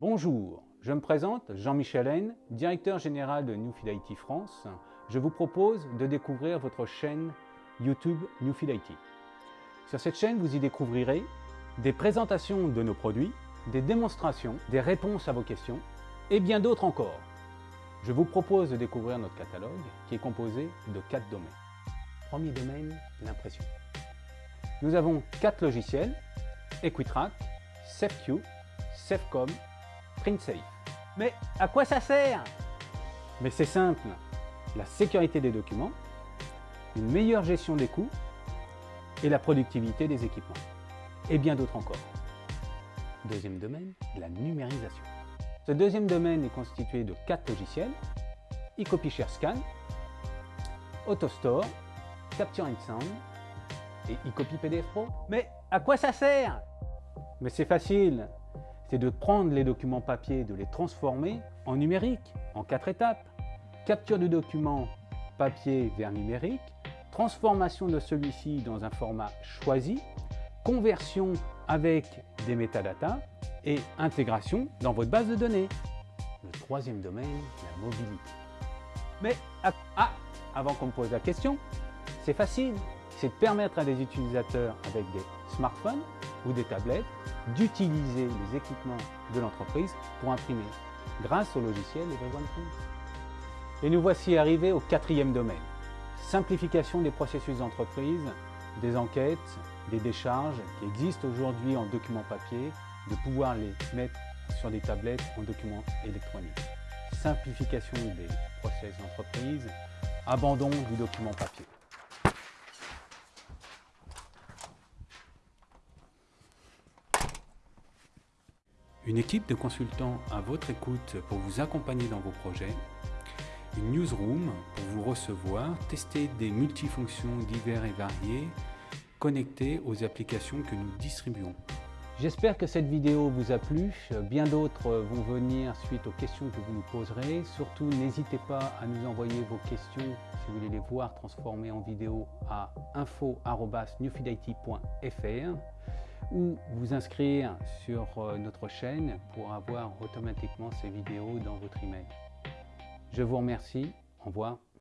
Bonjour, je me présente Jean-Michel Haine, directeur général de Newfield IT France. Je vous propose de découvrir votre chaîne YouTube Newfield IT. Sur cette chaîne, vous y découvrirez des présentations de nos produits, des démonstrations, des réponses à vos questions et bien d'autres encore. Je vous propose de découvrir notre catalogue qui est composé de quatre domaines. Premier domaine, l'impression. Nous avons quatre logiciels, Equitrack, SafeQ, SafeCom PrintSafe. Mais à quoi ça sert? Mais c'est simple, la sécurité des documents, une meilleure gestion des coûts et la productivité des équipements. Et bien d'autres encore. Deuxième domaine, la numérisation. Ce deuxième domaine est constitué de quatre logiciels, eCopyShare Scan, AutoStore, Capture and Sound et eCopy PDF Pro. Mais à quoi ça sert? Mais c'est facile, c'est de prendre les documents papier et de les transformer en numérique, en quatre étapes. Capture du document papier vers numérique, transformation de celui-ci dans un format choisi, conversion avec des métadatas et intégration dans votre base de données. Le troisième domaine, la mobilité. Mais, ah, avant qu'on me pose la question, c'est facile, c'est de permettre à des utilisateurs avec des smartphones ou des tablettes d'utiliser les équipements de l'entreprise pour imprimer grâce au logiciel Everyone Print. Et nous voici arrivés au quatrième domaine. Simplification des processus d'entreprise, des enquêtes, des décharges qui existent aujourd'hui en documents papier, de pouvoir les mettre sur des tablettes en documents électroniques. Simplification des processus d'entreprise, abandon du document papier. Une équipe de consultants à votre écoute pour vous accompagner dans vos projets. Une newsroom pour vous recevoir, tester des multifonctions divers et variées, connectées aux applications que nous distribuons. J'espère que cette vidéo vous a plu. Bien d'autres vont venir suite aux questions que vous nous poserez. Surtout, n'hésitez pas à nous envoyer vos questions si vous voulez les voir transformées en vidéo à info.newfidit.fr ou vous inscrire sur euh, notre chaîne pour avoir automatiquement ces vidéos dans votre email. Je vous remercie. Au revoir.